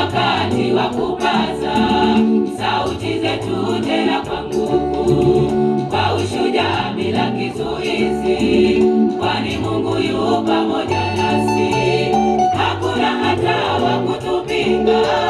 wakati wa kupaza sauti zetu tena kwa nguvu, kwa ushujaa bila kizuizi, kwani Mungu yu pamoja nasi, hakuna hata wa kutupinga.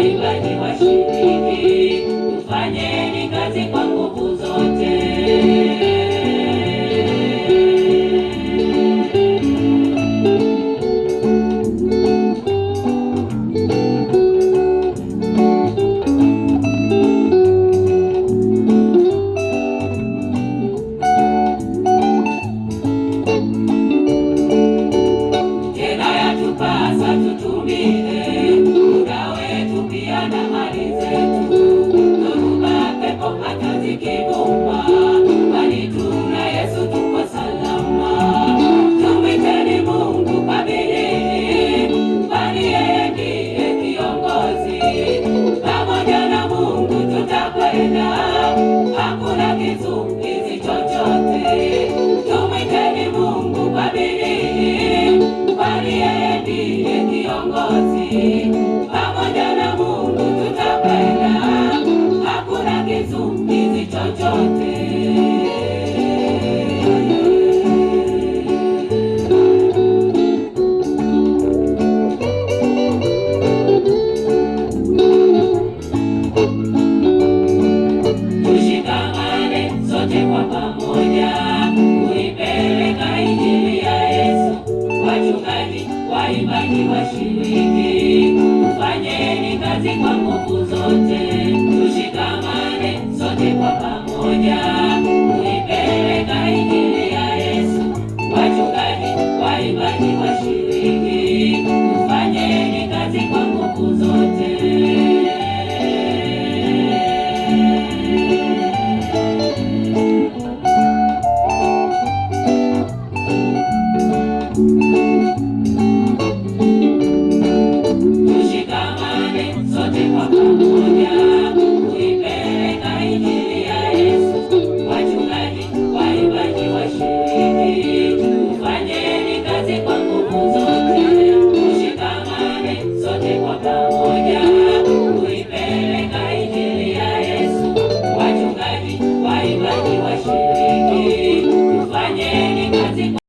bay bay đi ngoài. suốt King. waimbaji washiriki, fanyeni kazi kwa nguvu zote, tushikamane sote kwa pamoja.